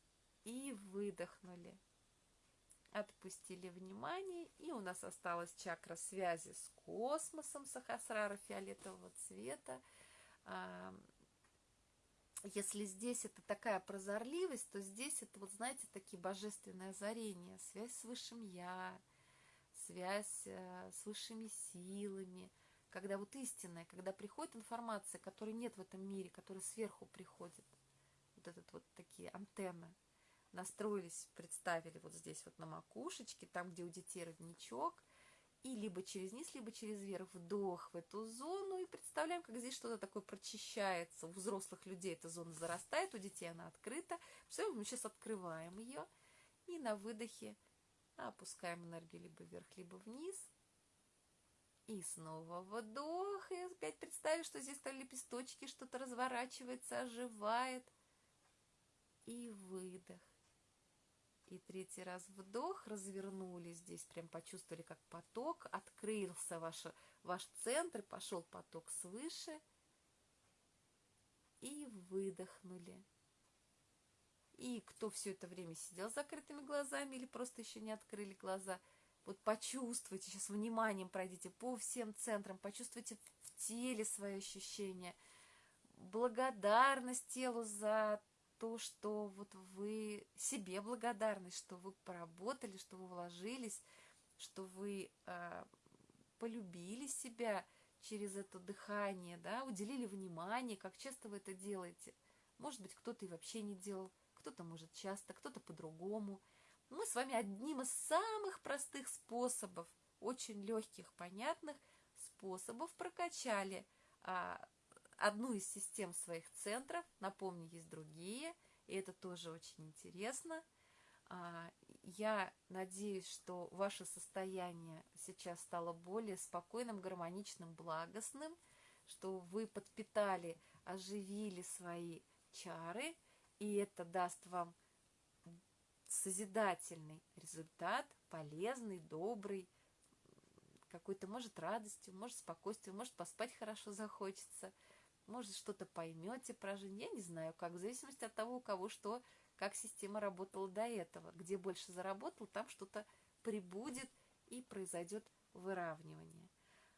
И выдохнули. Отпустили внимание. И у нас осталась чакра связи с космосом Сахасрара фиолетового цвета. Если здесь это такая прозорливость, то здесь это, вот знаете, такие божественные озарения, связь с Высшим Я, связь э, с высшими силами – когда вот истинная, когда приходит информация, которой нет в этом мире, которая сверху приходит, вот этот вот такие антенны, настроились, представили вот здесь вот на макушечке, там, где у детей родничок, и либо через низ, либо через верх вдох в эту зону, и представляем, как здесь что-то такое прочищается. У взрослых людей эта зона зарастает, у детей она открыта. Представляем, мы сейчас открываем ее, и на выдохе опускаем энергию либо вверх, либо вниз. И снова вдох, и опять представили, что здесь стали лепесточки, что-то разворачивается, оживает. И выдох. И третий раз вдох, развернулись здесь, прям почувствовали, как поток, открылся ваш, ваш центр, пошел поток свыше. И выдохнули. И кто все это время сидел с закрытыми глазами или просто еще не открыли глаза, вот почувствуйте, сейчас вниманием пройдите по всем центрам, почувствуйте в теле свои ощущения, благодарность телу за то, что вот вы себе благодарны, что вы поработали, что вы вложились, что вы э, полюбили себя через это дыхание, да, уделили внимание, как часто вы это делаете. Может быть, кто-то и вообще не делал, кто-то может часто, кто-то по-другому. Мы с вами одним из самых простых способов, очень легких, понятных способов прокачали а, одну из систем своих центров. Напомню, есть другие, и это тоже очень интересно. А, я надеюсь, что ваше состояние сейчас стало более спокойным, гармоничным, благостным, что вы подпитали, оживили свои чары – и это даст вам созидательный результат, полезный, добрый, какой-то, может, радостью, может, спокойствием, может, поспать хорошо захочется, может, что-то поймете про жизнь. Я не знаю, как, в зависимости от того, у кого что, как система работала до этого. Где больше заработал, там что-то прибудет и произойдет выравнивание.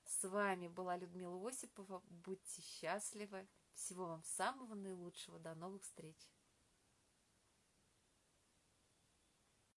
С вами была Людмила Осипова. Будьте счастливы. Всего вам самого наилучшего. До новых встреч.